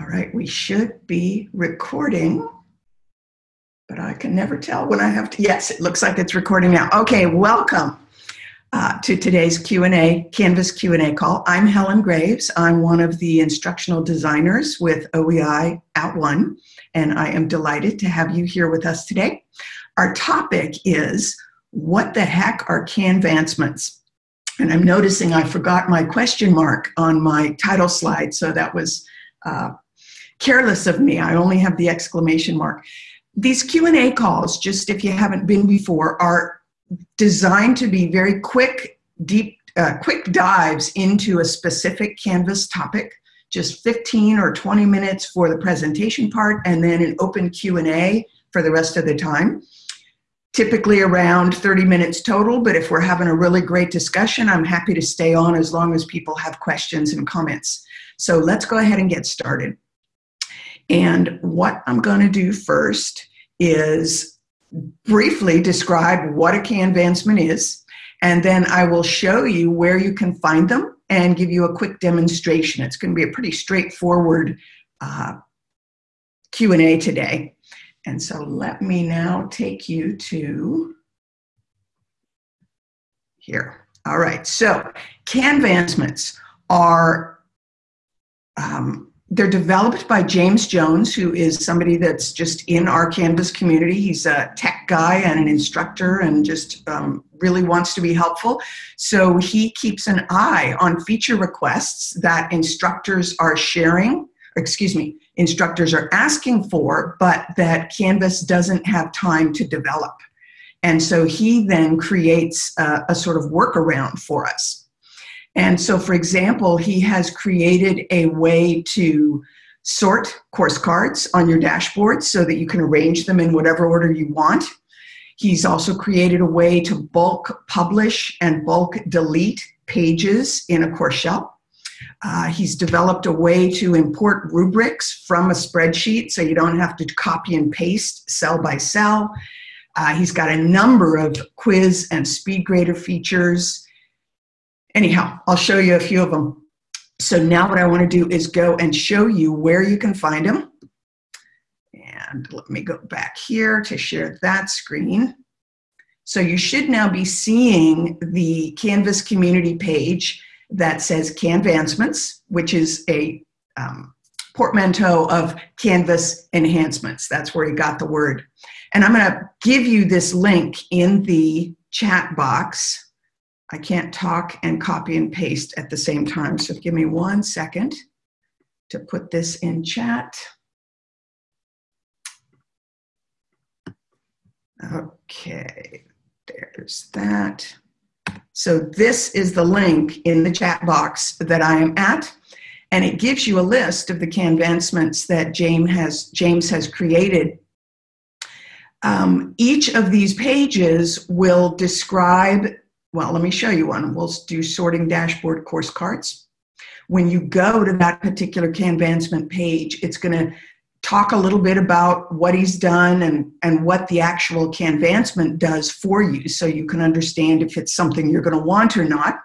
All right, we should be recording, but I can never tell when I have to. Yes, it looks like it's recording now. Okay, welcome uh, to today's Q&A, Canvas Q&A call. I'm Helen Graves. I'm one of the instructional designers with OEI at One, and I am delighted to have you here with us today. Our topic is, what the heck are Canvancements? And I'm noticing I forgot my question mark on my title slide, so that was uh, careless of me. I only have the exclamation mark. These Q&A calls, just if you haven't been before, are designed to be very quick, deep, uh, quick dives into a specific Canvas topic, just 15 or 20 minutes for the presentation part, and then an open Q&A for the rest of the time. Typically around 30 minutes total, but if we're having a really great discussion, I'm happy to stay on as long as people have questions and comments. So let's go ahead and get started. And what I'm going to do first is briefly describe what a Canvancement is, and then I will show you where you can find them and give you a quick demonstration. It's going to be a pretty straightforward uh, Q&A today. And so let me now take you to here. All right, so Canvancements are um, they're developed by James Jones, who is somebody that's just in our Canvas community. He's a tech guy and an instructor and just um, really wants to be helpful. So he keeps an eye on feature requests that instructors are sharing, excuse me, instructors are asking for, but that Canvas doesn't have time to develop. And so he then creates a, a sort of workaround for us. And so, for example, he has created a way to sort course cards on your dashboard so that you can arrange them in whatever order you want. He's also created a way to bulk publish and bulk delete pages in a course shell. Uh, he's developed a way to import rubrics from a spreadsheet so you don't have to copy and paste cell by cell. Uh, he's got a number of quiz and SpeedGrader features. Anyhow, I'll show you a few of them. So now what I want to do is go and show you where you can find them. And let me go back here to share that screen. So you should now be seeing the Canvas community page that says Canvancements, which is a um, portmanteau of Canvas enhancements. That's where he got the word. And I'm going to give you this link in the chat box I can't talk and copy and paste at the same time. So give me one second to put this in chat. Okay, there's that. So this is the link in the chat box that I am at, and it gives you a list of the Canvancements that James has, James has created. Um, each of these pages will describe well, let me show you one. We'll do sorting dashboard course cards. When you go to that particular Canvancement page, it's going to talk a little bit about what he's done and, and what the actual Canvancement does for you so you can understand if it's something you're going to want or not.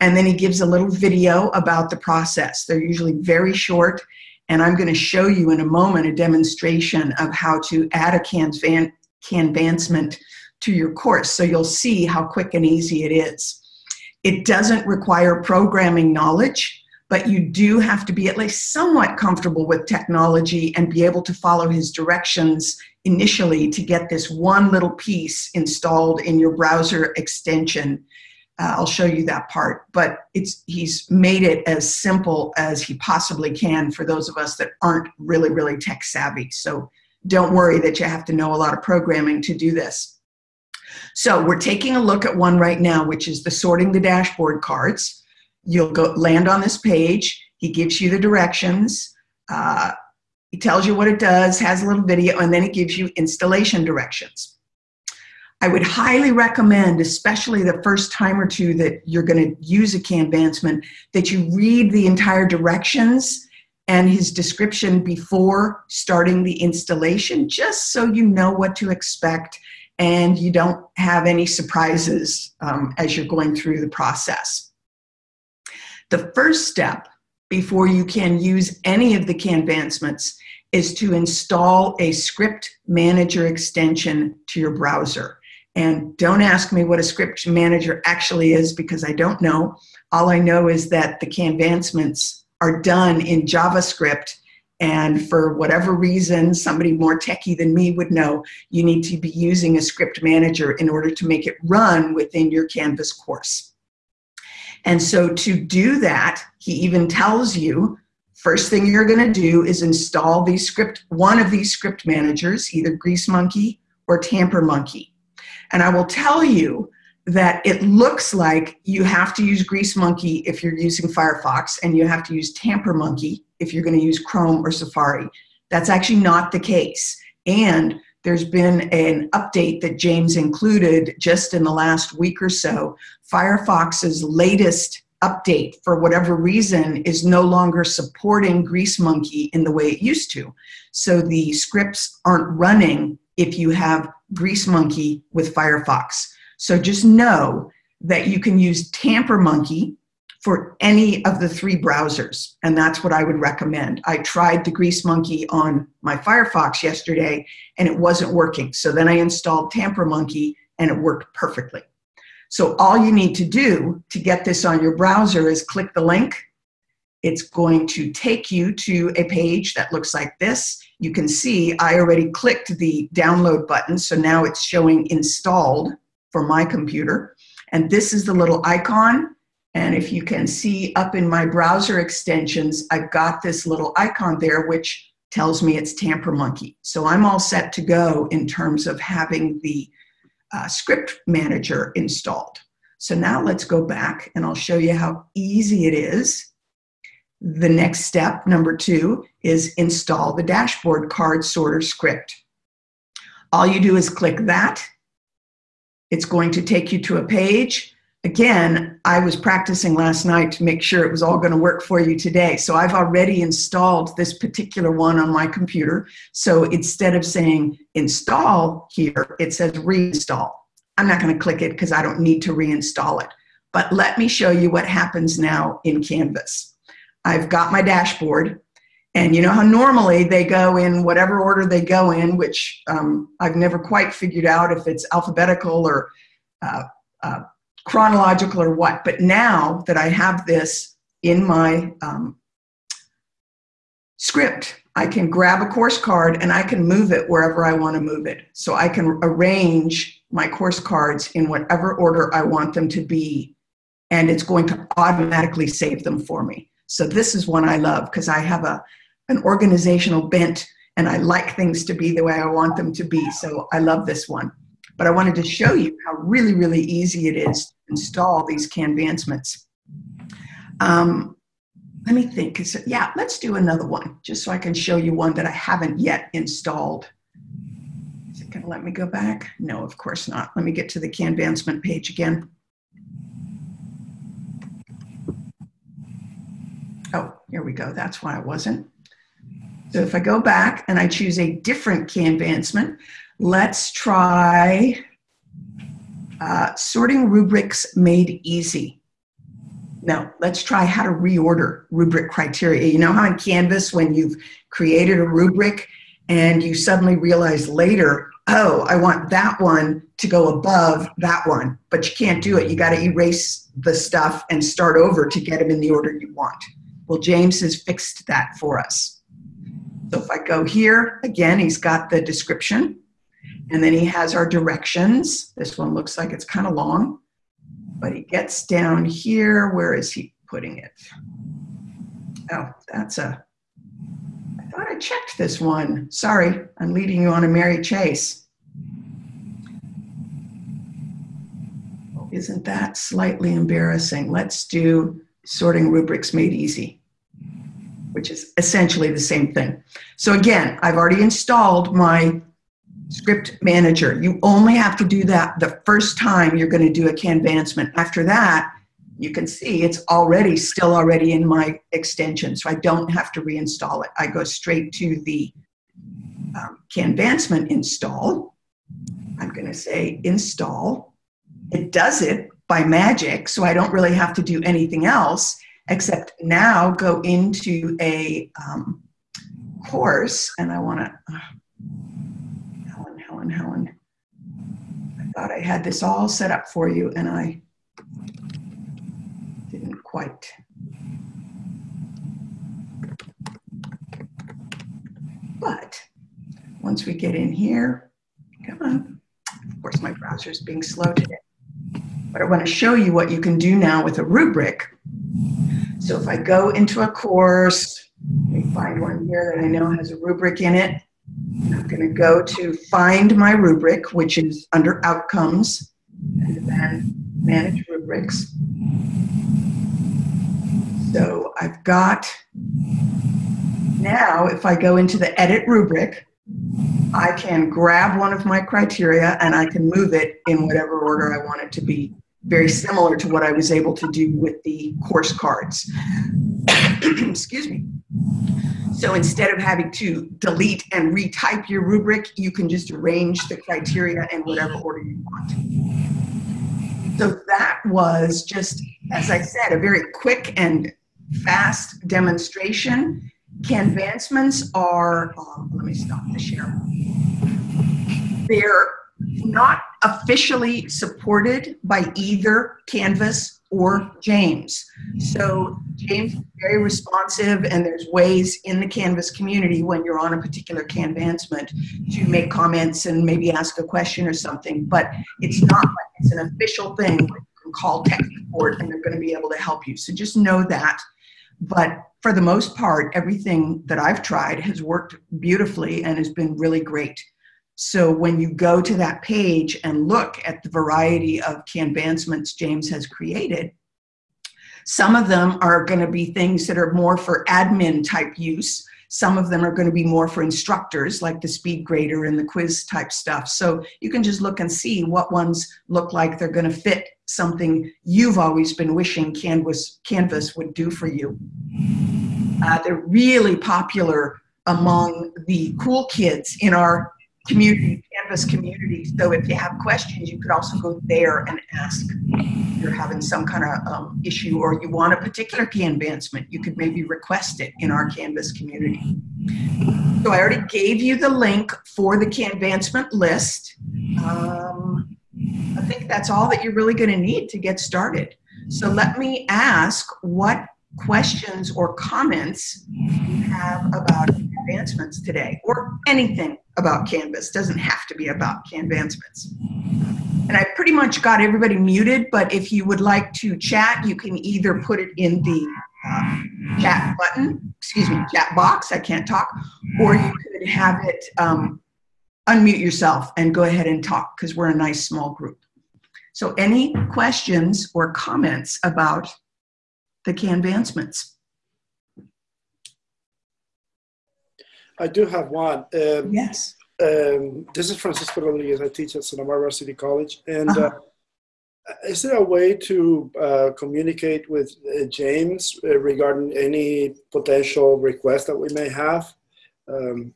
And then he gives a little video about the process. They're usually very short, and I'm going to show you in a moment a demonstration of how to add a Canvan Canvancement to your course. So you'll see how quick and easy it is. It doesn't require programming knowledge, but you do have to be at least somewhat comfortable with technology and be able to follow his directions initially to get this one little piece installed in your browser extension. Uh, I'll show you that part, but it's he's made it as simple as he possibly can for those of us that aren't really, really tech savvy. So don't worry that you have to know a lot of programming to do this. So we're taking a look at one right now, which is the sorting the dashboard cards. You'll go land on this page. He gives you the directions. Uh, he tells you what it does, has a little video, and then it gives you installation directions. I would highly recommend, especially the first time or two that you're going to use a Canvancement, that you read the entire directions and his description before starting the installation, just so you know what to expect and you don't have any surprises um, as you're going through the process. The first step before you can use any of the Canvancements is to install a script manager extension to your browser. And don't ask me what a script manager actually is because I don't know. All I know is that the Canvancements are done in JavaScript and for whatever reason, somebody more techie than me would know, you need to be using a script manager in order to make it run within your Canvas course. And so to do that, he even tells you, first thing you're gonna do is install these script, one of these script managers, either GreaseMonkey or TamperMonkey. And I will tell you that it looks like you have to use GreaseMonkey if you're using Firefox and you have to use TamperMonkey if you're going to use Chrome or Safari. That's actually not the case. And there's been an update that James included just in the last week or so. Firefox's latest update, for whatever reason, is no longer supporting GreaseMonkey in the way it used to. So the scripts aren't running if you have GreaseMonkey with Firefox. So just know that you can use TamperMonkey for any of the three browsers, and that's what I would recommend. I tried the GreaseMonkey on my Firefox yesterday, and it wasn't working. So then I installed TamperMonkey, and it worked perfectly. So all you need to do to get this on your browser is click the link. It's going to take you to a page that looks like this. You can see I already clicked the download button, so now it's showing installed for my computer. And this is the little icon and if you can see up in my browser extensions, I've got this little icon there, which tells me it's TamperMonkey. So I'm all set to go in terms of having the uh, script manager installed. So now let's go back and I'll show you how easy it is. The next step, number two, is install the dashboard card sorter script. All you do is click that. It's going to take you to a page again, I was practicing last night to make sure it was all going to work for you today. So I've already installed this particular one on my computer. So instead of saying install here, it says reinstall. I'm not going to click it because I don't need to reinstall it. But let me show you what happens now in Canvas. I've got my dashboard. And you know how normally they go in whatever order they go in, which um, I've never quite figured out if it's alphabetical or uh, uh, chronological or what. But now that I have this in my um, script, I can grab a course card and I can move it wherever I want to move it. So I can arrange my course cards in whatever order I want them to be, and it's going to automatically save them for me. So this is one I love because I have a, an organizational bent and I like things to be the way I want them to be. So I love this one but I wanted to show you how really, really easy it is to install these Canvancements. Um, let me think, yeah, let's do another one, just so I can show you one that I haven't yet installed. Is it gonna let me go back? No, of course not. Let me get to the Canvancement page again. Oh, here we go, that's why I wasn't. So if I go back and I choose a different Canvancement, Let's try uh, sorting rubrics made easy. No, let's try how to reorder rubric criteria. You know how in Canvas, when you've created a rubric and you suddenly realize later, oh, I want that one to go above that one, but you can't do it. You got to erase the stuff and start over to get them in the order you want. Well, James has fixed that for us. So if I go here, again, he's got the description. And then he has our directions. This one looks like it's kind of long, but he gets down here. Where is he putting it? Oh, that's a, I thought I checked this one. Sorry, I'm leading you on a merry chase. Isn't that slightly embarrassing? Let's do sorting rubrics made easy, which is essentially the same thing. So again, I've already installed my script manager. You only have to do that the first time you're going to do a Canvancement. After that, you can see it's already still already in my extension, so I don't have to reinstall it. I go straight to the um, Canvancement install. I'm going to say install. It does it by magic, so I don't really have to do anything else except now go into a um, course, and I want to, uh, Helen, Helen. I thought I had this all set up for you, and I didn't quite. But once we get in here, come on. Of course, my browser is being slow today. But I want to show you what you can do now with a rubric. So if I go into a course, let me find one here that I know has a rubric in it. I'm going to go to find my rubric, which is under outcomes, and then manage rubrics. So I've got, now if I go into the edit rubric, I can grab one of my criteria and I can move it in whatever order I want it to be very similar to what I was able to do with the course cards. Excuse me. So instead of having to delete and retype your rubric, you can just arrange the criteria in whatever order you want. So that was just, as I said, a very quick and fast demonstration. Canvancements are, um, let me stop the share. They're not officially supported by either Canvas or James. So James is very responsive and there's ways in the Canvas community when you're on a particular Canvancement to make comments and maybe ask a question or something, but it's not like it's an official thing. You can call tech support and they're going to be able to help you. So just know that. But for the most part, everything that I've tried has worked beautifully and has been really great. So when you go to that page and look at the variety of canvancements James has created, some of them are going to be things that are more for admin type use. Some of them are going to be more for instructors, like the speed grader and the quiz type stuff. So you can just look and see what ones look like they're going to fit something you've always been wishing Canvas, Canvas would do for you. Uh, they're really popular among the cool kids in our community, Canvas community. So if you have questions, you could also go there and ask. If you're having some kind of um, issue or you want a particular Canvancement, you could maybe request it in our Canvas community. So I already gave you the link for the Canvancement list. Um, I think that's all that you're really going to need to get started. So let me ask what questions or comments you have about Canvancements today or anything about Canvas. Doesn't have to be about Canvancements. And I pretty much got everybody muted, but if you would like to chat, you can either put it in the uh, chat button, excuse me, chat box, I can't talk, or you could have it um, unmute yourself and go ahead and talk because we're a nice small group. So any questions or comments about the Canvancements? I do have one. Um, yes. Um, this is Francisco Rodriguez. I teach at Santa Barbara City College. And uh-huh. uh, is there a way to uh, communicate with uh, James uh, regarding any potential requests that we may have? Um,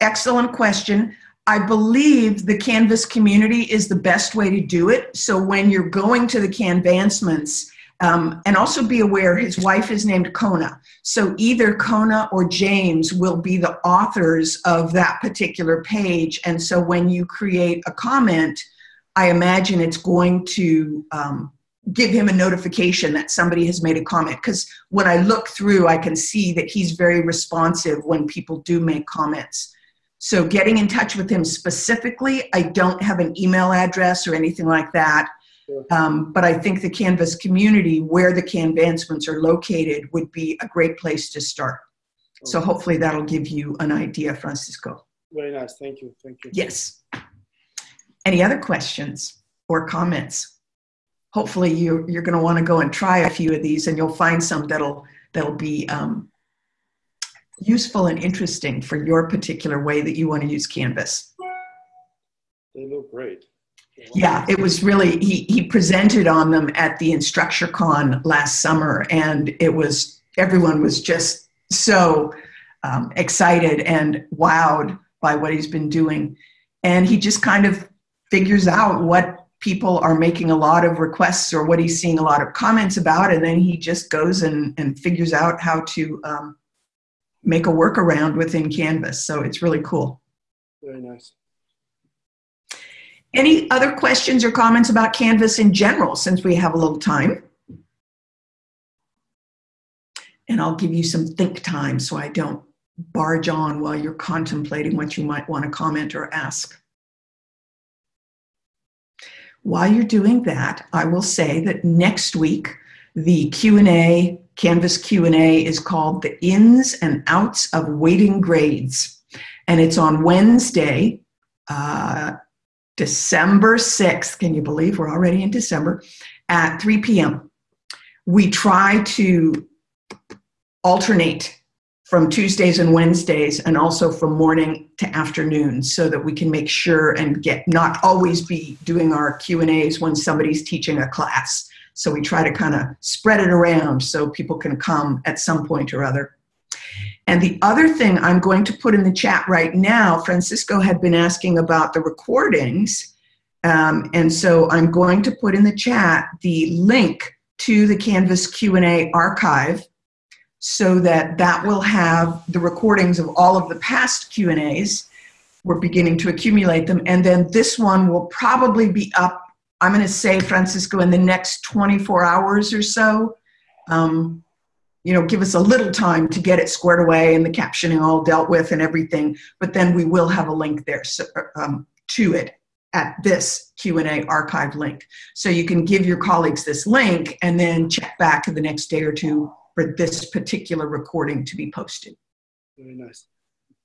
Excellent question. I believe the Canvas community is the best way to do it. So when you're going to the Canvancements, um, and also be aware his wife is named Kona. So either Kona or James will be the authors of that particular page. And so when you create a comment, I imagine it's going to um, give him a notification that somebody has made a comment. Because when I look through, I can see that he's very responsive when people do make comments. So getting in touch with him specifically, I don't have an email address or anything like that. Um, but I think the Canvas community, where the Canvancements are located, would be a great place to start. So hopefully that'll give you an idea, Francisco. Very nice. Thank you. Thank you. Yes. Any other questions or comments? Hopefully you, you're going to want to go and try a few of these and you'll find some that'll, that'll be um, useful and interesting for your particular way that you want to use Canvas. They look great. Yeah, it was really, he, he presented on them at the InstructureCon last summer, and it was, everyone was just so um, excited and wowed by what he's been doing. And he just kind of figures out what people are making a lot of requests or what he's seeing a lot of comments about, and then he just goes and, and figures out how to um, make a workaround within Canvas. So it's really cool. Very nice. Any other questions or comments about Canvas in general since we have a little time? And I'll give you some think time so I don't barge on while you're contemplating what you might want to comment or ask. While you're doing that, I will say that next week the Q&A, Canvas Q&A is called The Ins and Outs of Weighting Grades. And it's on Wednesday, uh, December 6th. Can you believe we're already in December? At 3 p.m. We try to alternate from Tuesdays and Wednesdays and also from morning to afternoon so that we can make sure and get not always be doing our Q&As when somebody's teaching a class. So we try to kind of spread it around so people can come at some point or other. And the other thing I'm going to put in the chat right now, Francisco had been asking about the recordings. Um, and so I'm going to put in the chat the link to the Canvas Q&A archive so that that will have the recordings of all of the past Q&As. We're beginning to accumulate them. And then this one will probably be up, I'm going to say, Francisco, in the next 24 hours or so. Um, you know, give us a little time to get it squared away and the captioning all dealt with and everything. But then we will have a link there so, um, to it at this Q&A archive link. So you can give your colleagues this link and then check back in the next day or two for this particular recording to be posted. Very nice.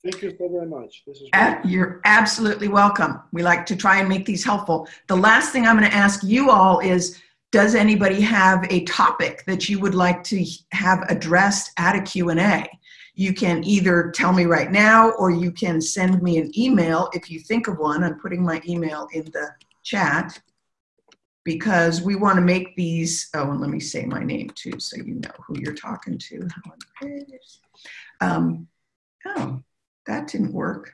Thank you so very much. This is uh, You're absolutely welcome. We like to try and make these helpful. The last thing I'm going to ask you all is, does anybody have a topic that you would like to have addressed at a Q&A? You can either tell me right now or you can send me an email if you think of one. I'm putting my email in the chat because we want to make these, oh, and let me say my name too so you know who you're talking to. Um, oh, that didn't work.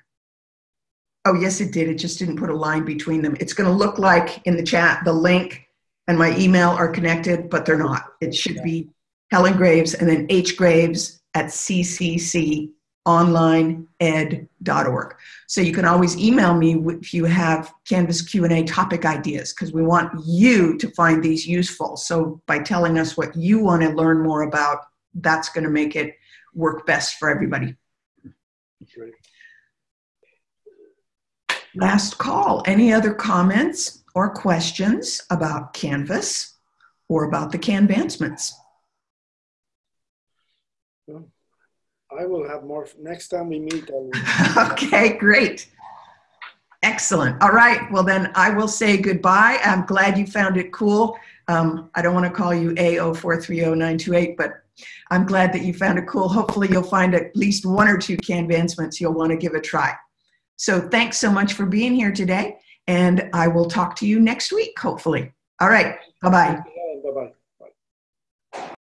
Oh, yes, it did. It just didn't put a line between them. It's going to look like in the chat, the link and my email are connected, but they're not. It should be Helen Graves and then H Graves at CCC onlineed.org. So you can always email me if you have Canvas Q&A topic ideas because we want you to find these useful. So by telling us what you want to learn more about, that's going to make it work best for everybody. Last call. Any other comments or questions about Canvas or about the Canvancements? I will have more next time we meet. okay, great. Excellent. All right. Well, then I will say goodbye. I'm glad you found it cool. Um, I don't want to call you A0430928, but I'm glad that you found it cool. Hopefully, you'll find at least one or two Canvancements you'll want to give a try. So, thanks so much for being here today, and I will talk to you next week, hopefully. All right. Bye bye.